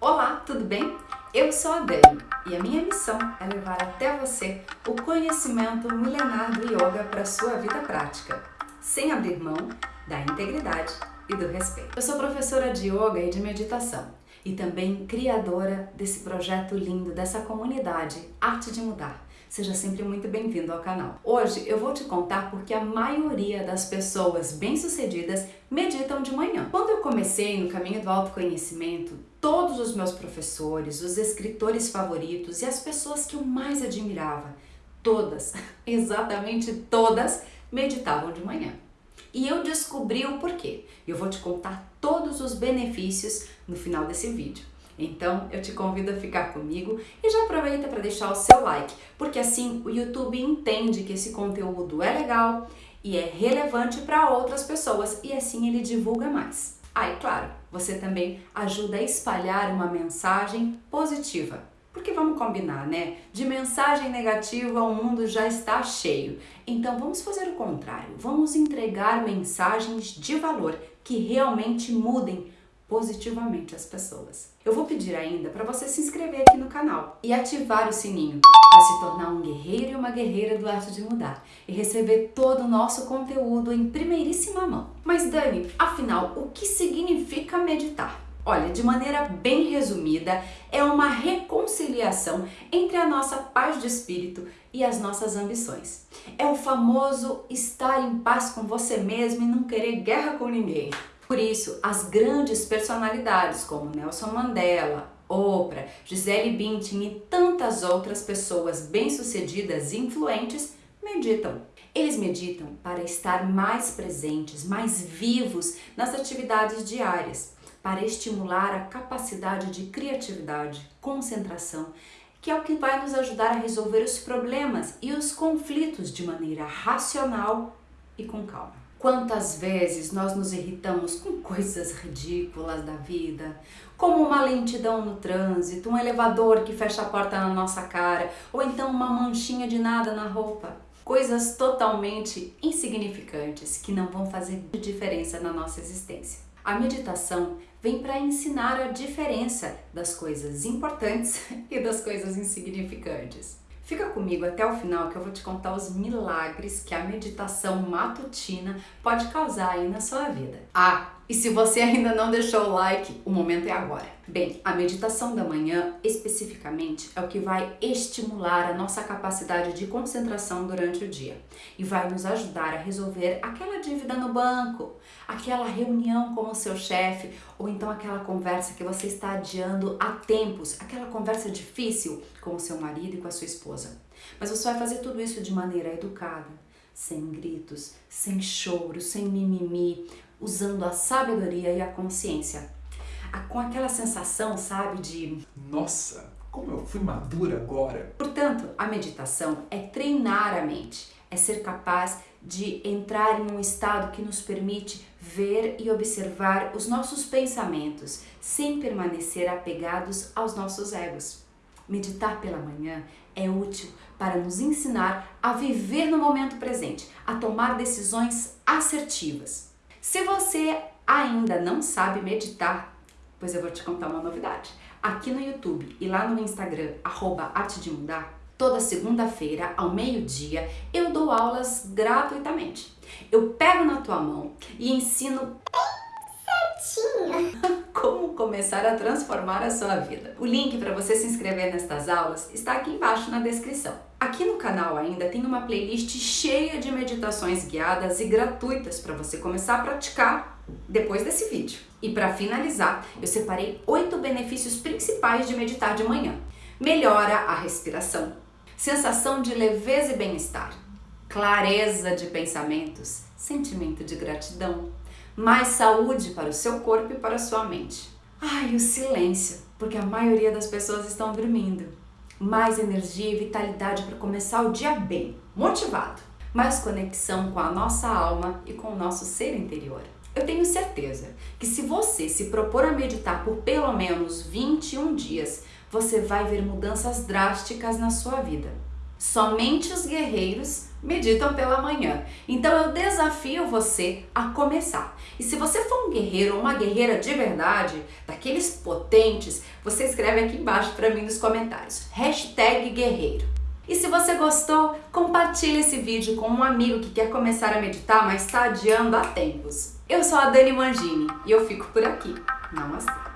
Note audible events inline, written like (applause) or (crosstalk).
Olá, tudo bem? Eu sou a Dani e a minha missão é levar até você o conhecimento milenar do yoga para sua vida prática, sem abrir mão da integridade e do respeito. Eu sou professora de yoga e de meditação e também criadora desse projeto lindo, dessa comunidade Arte de Mudar. Seja sempre muito bem-vindo ao canal. Hoje eu vou te contar porque a maioria das pessoas bem-sucedidas meditam de manhã. Quando eu comecei no caminho do autoconhecimento, todos os meus professores, os escritores favoritos e as pessoas que eu mais admirava, todas, (laughs) exatamente todas, meditavam de manhã. E eu descobri o porquê. Eu vou te contar todos os benefícios no final desse vídeo. Então eu te convido a ficar comigo e já aproveita para deixar o seu like, porque assim o YouTube entende que esse conteúdo é legal e é relevante para outras pessoas e assim ele divulga mais. Ah, e claro, você também ajuda a espalhar uma mensagem positiva. Porque vamos combinar, né? De mensagem negativa o mundo já está cheio. Então vamos fazer o contrário. Vamos entregar mensagens de valor que realmente mudem positivamente as pessoas. Eu vou pedir ainda para você se inscrever aqui no canal e ativar o sininho para se tornar um guerreiro e uma guerreira do Arte de Mudar e receber todo o nosso conteúdo em primeiríssima mão. Mas Dani, afinal, o que significa meditar? Olha, de maneira bem resumida, é uma reconciliação entre a nossa paz de espírito e as nossas ambições. É o famoso estar em paz com você mesmo e não querer guerra com ninguém. Por isso, as grandes personalidades como Nelson Mandela, Oprah, Gisele Bündchen e tantas outras pessoas bem-sucedidas e influentes meditam. Eles meditam para estar mais presentes, mais vivos nas atividades diárias, para estimular a capacidade de criatividade, concentração, que é o que vai nos ajudar a resolver os problemas e os conflitos de maneira racional e com calma. Quantas vezes nós nos irritamos com (laughs) coisas ridículas da vida, como uma lentidão no trânsito, um elevador que fecha a porta na nossa cara, ou então uma manchinha de nada na roupa. Coisas totalmente insignificantes que não vão fazer diferença na nossa existência. A meditação vem para ensinar a diferença das coisas importantes (laughs) e das coisas insignificantes. Fica comigo até o final que eu vou te contar os milagres que a meditação matutina pode causar aí na sua vida. Ah, e se você ainda não deixou o like, o momento é agora. Bem, a meditação da manhã, especificamente, é o que vai estimular a nossa capacidade de concentração durante o dia e vai nos ajudar a resolver aquela dívida no banco, aquela reunião com o seu chefe ou então aquela conversa que você está adiando há tempos, aquela conversa difícil com o seu marido e com a sua esposa. Mas você vai fazer tudo isso de maneira educada, sem gritos, sem choro, sem mimimi, usando a sabedoria e a consciência. Com aquela sensação, sabe, de nossa, como eu fui madura agora. Portanto, a meditação é treinar a mente, é ser capaz de entrar em um estado que nos permite ver e observar os nossos pensamentos sem permanecer apegados aos nossos egos. Meditar pela manhã é útil para nos ensinar a viver no momento presente, a tomar decisões assertivas. Se você ainda não sabe meditar, pois eu vou te contar uma novidade. Aqui no YouTube e lá no Instagram, arroba Arte de Mudar, toda segunda-feira, ao meio-dia, eu dou aulas gratuitamente. Eu pego na tua mão e ensino (laughs) como começar a transformar a sua vida. O link para você se inscrever nestas aulas está aqui embaixo na descrição. Aqui no canal ainda tem uma playlist cheia de meditações guiadas e gratuitas para você começar a praticar depois desse vídeo. E para finalizar, eu separei oito benefícios principais de meditar de manhã. Melhora a respiração, sensação de leveza e bem-estar, clareza de pensamentos, sentimento de gratidão, mais saúde para o seu corpo e para a sua mente. Ai, o silêncio, porque a maioria das pessoas estão dormindo. Mais energia e vitalidade para começar o dia bem, motivado. Mais conexão com a nossa alma e com o nosso ser interior. Eu tenho certeza que se você se propor a meditar por pelo menos 21 dias, você vai ver mudanças drásticas na sua vida. Somente os guerreiros meditam pela manhã. Então eu desafio você a começar. E se você for um guerreiro ou uma guerreira de verdade, daqueles potentes, você escreve aqui embaixo para mim nos comentários. Hashtag guerreiro. E se você gostou, compartilhe esse vídeo com um amigo que quer começar a meditar, mas está adiando há tempos. Eu sou a Dani Mangini e eu fico por aqui. Namastê!